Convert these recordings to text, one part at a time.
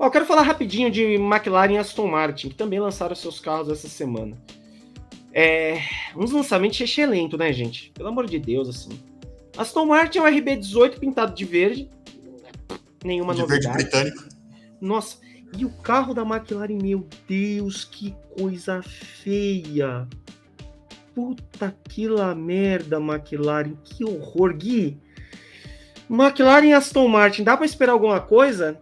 Ó, eu quero falar rapidinho de McLaren e Aston Martin, que também lançaram seus carros essa semana. É, uns lançamentos excelentes, né, gente? Pelo amor de Deus, assim. Aston Martin é um RB18 pintado de verde. Nenhuma de novidade. verde britânico. Nossa, e o carro da McLaren, meu Deus, que coisa feia. Puta que la merda, McLaren, que horror. Gui, McLaren e Aston Martin, dá para esperar alguma coisa?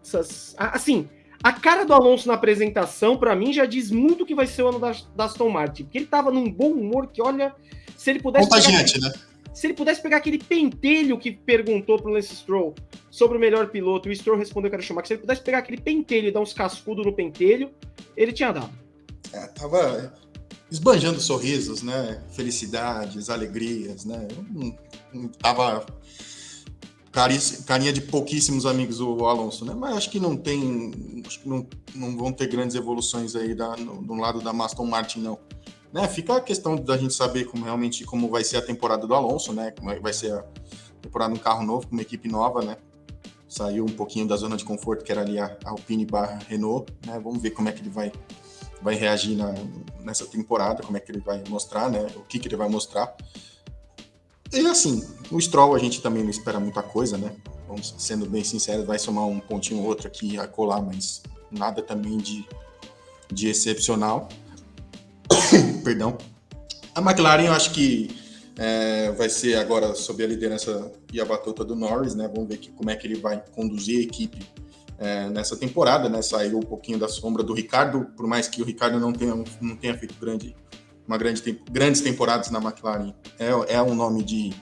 Assim, a cara do Alonso na apresentação, para mim, já diz muito que vai ser o ano da, da Aston Martin. Porque ele tava num bom humor que, olha, se ele pudesse. Contagiante, pegar, né? Se ele pudesse pegar aquele pentelho que perguntou pro Lance Stroll sobre o melhor piloto, o Stroll respondeu que era Schumacher. Se ele pudesse pegar aquele pentelho e dar uns cascudos no pentelho, ele tinha dado. É, tava esbanjando sorrisos, né? Felicidades, alegrias, né? Não, não tava carinha de pouquíssimos amigos o Alonso, né? Mas acho que não tem, acho que não, não vão ter grandes evoluções aí da, no, no lado da Aston Martin, não. Né? Fica a questão da gente saber como realmente como vai ser a temporada do Alonso, né? Como vai ser a temporada um carro novo, com uma equipe nova, né? Saiu um pouquinho da zona de conforto que era ali a Alpine barra Renault, né? Vamos ver como é que ele vai vai reagir na, nessa temporada, como é que ele vai mostrar, né? O que que ele vai mostrar. E assim, o Stroll a gente também não espera muita coisa, né? Vamos sendo bem sinceros, vai somar um pontinho ou outro aqui a colar, mas nada também de, de excepcional. Perdão. A McLaren, eu acho que é, vai ser agora sob a liderança e a batuta do Norris, né? Vamos ver que, como é que ele vai conduzir a equipe é, nessa temporada, né? Saiu um pouquinho da sombra do Ricardo, por mais que o Ricardo não tenha, não tenha feito grande uma grande, grandes temporadas na McLaren, é, é um nome de,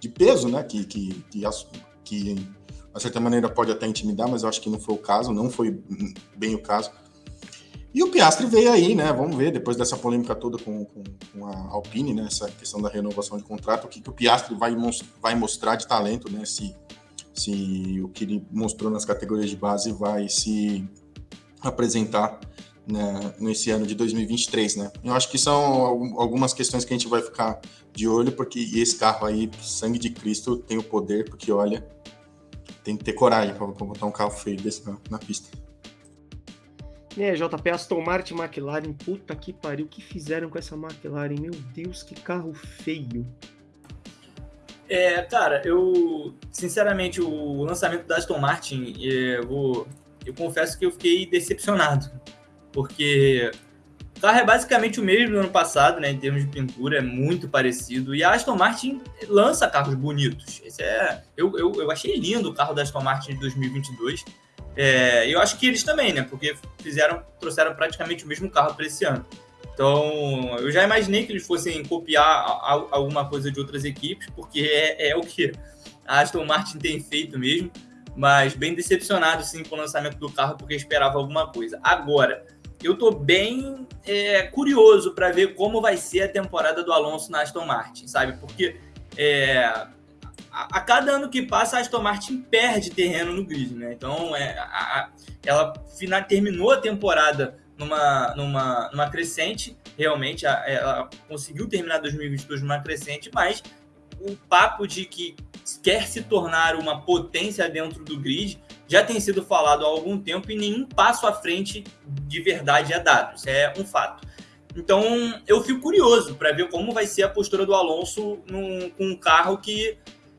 de peso, né? Que, que, que, que, de certa maneira, pode até intimidar, mas eu acho que não foi o caso, não foi bem o caso. E o Piastri veio aí, né? Vamos ver, depois dessa polêmica toda com, com, com a Alpine, né? Essa questão da renovação de contrato, o que, que o Piastri vai, vai mostrar de talento, né? Se, se o que ele mostrou nas categorias de base vai se apresentar né, nesse ano de 2023, né? Eu acho que são algumas questões que a gente vai ficar de olho, porque esse carro aí, sangue de Cristo, tem o poder, porque olha, tem que ter coragem para botar um carro feio desse na, na pista. É, JP, Aston Martin, McLaren, puta que pariu, o que fizeram com essa McLaren? Meu Deus, que carro feio. É, cara, eu, sinceramente, o lançamento da Aston Martin, eu, vou, eu confesso que eu fiquei decepcionado porque o carro é basicamente o mesmo do ano passado, né? Em termos de pintura, é muito parecido. E a Aston Martin lança carros bonitos. Esse é, eu, eu, eu achei lindo o carro da Aston Martin de 2022. É, eu acho que eles também, né? Porque fizeram, trouxeram praticamente o mesmo carro para esse ano. Então, eu já imaginei que eles fossem copiar alguma coisa de outras equipes, porque é, é o que a Aston Martin tem feito mesmo. Mas bem decepcionado, sim, com o lançamento do carro, porque esperava alguma coisa. Agora, eu tô bem é, curioso para ver como vai ser a temporada do Alonso na Aston Martin, sabe? Porque é, a, a, cada ano que passa, a Aston Martin perde terreno no grid, né? Então, é, a, ela final, terminou a temporada numa, numa, numa crescente, realmente, ela conseguiu terminar 2022 numa crescente, mas o papo de que quer se tornar uma potência dentro do grid já tem sido falado há algum tempo e nenhum passo à frente de verdade é dado. Isso é um fato. Então, eu fico curioso para ver como vai ser a postura do Alonso num, com um carro que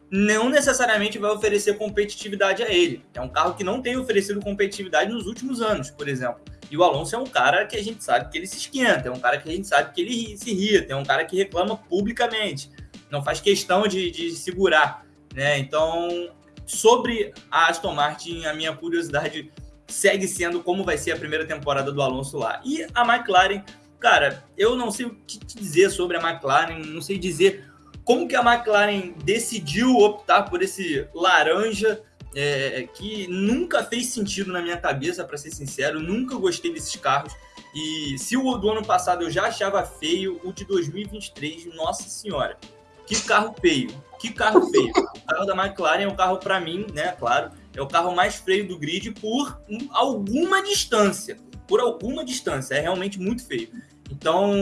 não necessariamente vai oferecer competitividade a ele. É um carro que não tem oferecido competitividade nos últimos anos, por exemplo. E o Alonso é um cara que a gente sabe que ele se esquenta, é um cara que a gente sabe que ele se irrita, é um cara que reclama publicamente, não faz questão de, de segurar. Né? Então, Sobre a Aston Martin, a minha curiosidade segue sendo como vai ser a primeira temporada do Alonso lá. E a McLaren, cara, eu não sei o que dizer sobre a McLaren, não sei dizer como que a McLaren decidiu optar por esse laranja é, que nunca fez sentido na minha cabeça, para ser sincero, nunca gostei desses carros. E se o do ano passado eu já achava feio, o de 2023, nossa senhora, que carro feio. Que carro feio. O carro da McLaren é um carro, para mim, né, claro, é o carro mais feio do grid por alguma distância. Por alguma distância. É realmente muito feio. Então,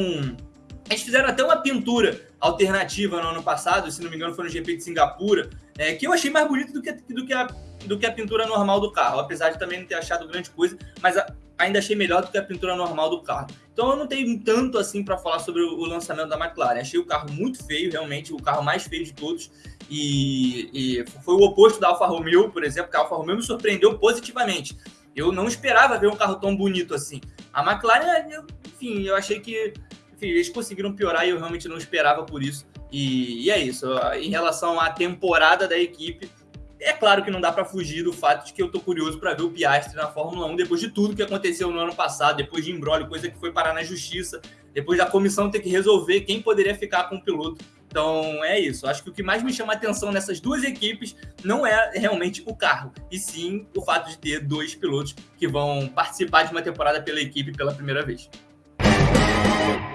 eles fizeram até uma pintura alternativa no ano passado, se não me engano, foi no GP de Singapura, é, que eu achei mais bonito do que, do, que a, do que a pintura normal do carro, apesar de também não ter achado grande coisa, mas a, ainda achei melhor do que a pintura normal do carro. Então eu não tenho tanto assim para falar sobre o, lançamento da McLaren. Achei o carro muito feio, realmente, o carro mais feio de todos. E, e, foi o oposto da Alfa Romeo, por exemplo, que a Alfa Romeo me surpreendeu positivamente. Eu não esperava ver um carro tão bonito assim. A McLaren, eu, enfim, eu achei que enfim, eles conseguiram piorar e eu realmente não esperava por isso. E, e é isso. Em relação à temporada da equipe, é claro que não dá para fugir do fato de que eu tô curioso para ver o Piastri na Fórmula 1 depois de tudo que aconteceu no ano passado, depois de embrólio, coisa que foi parar na justiça, depois da comissão ter que resolver quem poderia ficar com o piloto. Então é isso. Acho que o que mais me chama a atenção nessas duas equipes não é realmente o carro, e sim o fato de ter dois pilotos que vão participar de uma temporada pela equipe pela primeira vez.